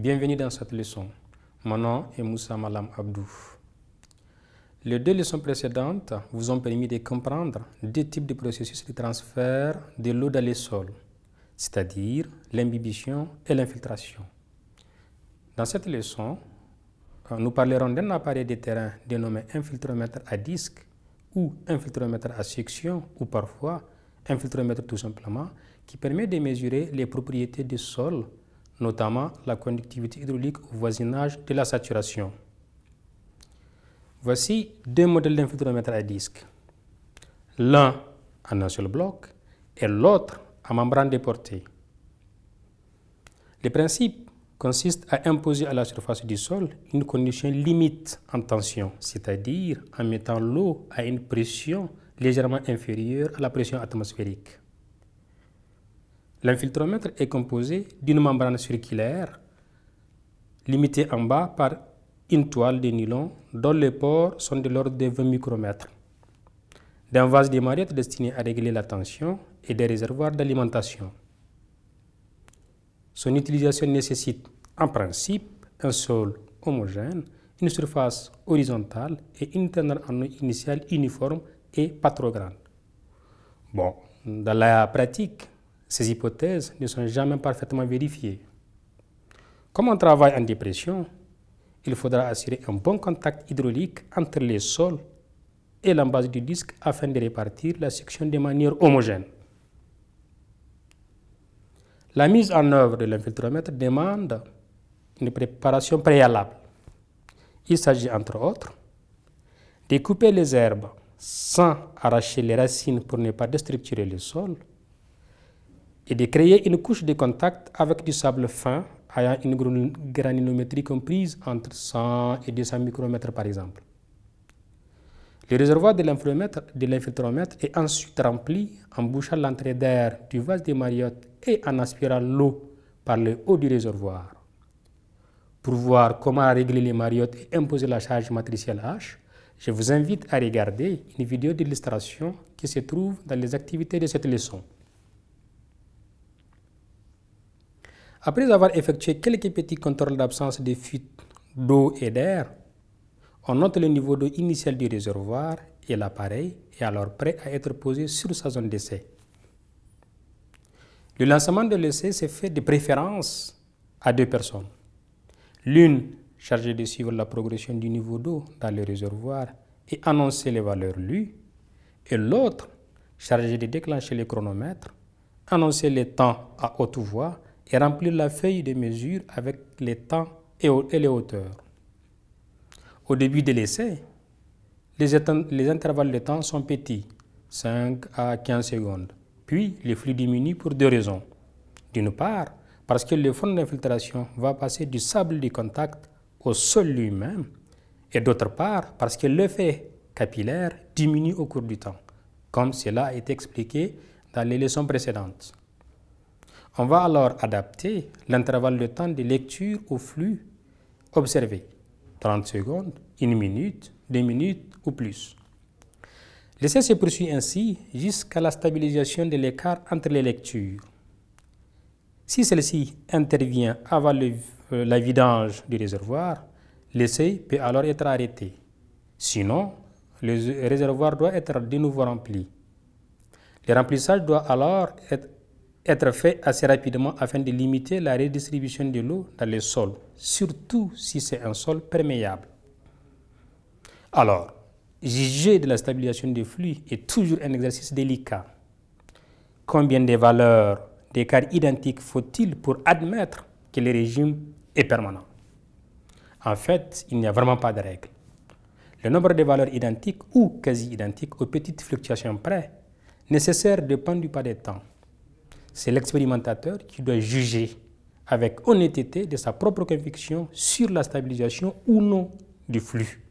Bienvenue dans cette leçon. Mon nom est Moussa Malam Abdou. Les deux leçons précédentes vous ont permis de comprendre deux types de processus de transfert de l'eau dans les sols, c'est-à-dire l'imbibition et l'infiltration. Dans cette leçon, nous parlerons d'un appareil de terrain dénommé infiltromètre à disque ou infiltromètre à section ou parfois infiltromètre tout simplement qui permet de mesurer les propriétés du sol, notamment la conductivité hydraulique au voisinage de la saturation. Voici deux modèles d'infiltromètre à disque. L'un en un seul bloc et l'autre à membrane déportée. Le principe consiste à imposer à la surface du sol une condition limite en tension, c'est-à-dire en mettant l'eau à une pression légèrement inférieure à la pression atmosphérique. L'infiltromètre est composé d'une membrane circulaire limitée en bas par une toile de nylon dont les pores sont de l'ordre de 20 micromètres, d'un vase de mariottes destiné à régler la tension et des réservoirs d'alimentation. Son utilisation nécessite en principe un sol homogène, une surface horizontale et une teneur en eau initiale uniforme et pas trop grande. Bon, dans la pratique, ces hypothèses ne sont jamais parfaitement vérifiées. Comme on travaille en dépression, il faudra assurer un bon contact hydraulique entre les sols et la base du disque afin de répartir la section de manière homogène. La mise en œuvre de l'infiltromètre demande une préparation préalable. Il s'agit entre autres de couper les herbes sans arracher les racines pour ne pas déstructurer le sol et de créer une couche de contact avec du sable fin ayant une granulométrie comprise entre 100 et 200 micromètres par exemple. Le réservoir de l'infiltromètre est ensuite rempli en bouchant l'entrée d'air du vase de Mariotte et en aspirant l'eau par le haut du réservoir. Pour voir comment régler les mariottes et imposer la charge matricielle H, je vous invite à regarder une vidéo d'illustration qui se trouve dans les activités de cette leçon. Après avoir effectué quelques petits contrôles d'absence de fuite d'eau et d'air, on note le niveau d'eau initial du réservoir et l'appareil est alors prêt à être posé sur sa zone d'essai. Le lancement de l'essai se fait de préférence à deux personnes. L'une chargée de suivre la progression du niveau d'eau dans le réservoir et annoncer les valeurs lues, et l'autre chargée de déclencher le chronomètre, annoncer les temps à haute voix et remplir la feuille de mesure avec les temps et les hauteurs. Au début de l'essai, les, intervalles de temps sont petits, 5 à 15 secondes. Puis, le flux diminue pour deux raisons. D'une part, parce que le fond d'infiltration va passer du sable de contact au sol lui-même, et d'autre part, parce que l'effet capillaire diminue au cours du temps, comme cela a été expliqué dans les leçons précédentes. On va alors adapter l'intervalle de temps de lecture au flux observé, 30 secondes, 1 minute, 2 minutes ou plus. L'essai se poursuit ainsi jusqu'à la stabilisation de l'écart entre les lectures. Si celle-ci intervient avant euh, la vidange du réservoir, l'essai peut alors être arrêté. Sinon, le réservoir doit être de nouveau rempli. Le remplissage doit alors être être fait assez rapidement afin de limiter la redistribution de l'eau dans les sols, surtout si c'est un sol perméable. Alors, juger de la stabilisation des flux est toujours un exercice délicat. Combien de valeurs d'écart identiques faut-il pour admettre que le régime est permanent? En fait, il n'y a vraiment pas de règle. Le nombre de valeurs identiques ou quasi identiques aux petites fluctuations près nécessaires dépend du pas de temps c'est l'expérimentateur qui doit juger avec honnêteté de sa propre conviction sur la stabilisation ou non du flux.